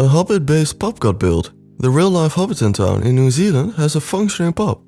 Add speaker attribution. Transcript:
Speaker 1: A Hobbit-based pub got built. The real-life Hobbiton town in New Zealand has a functioning pub.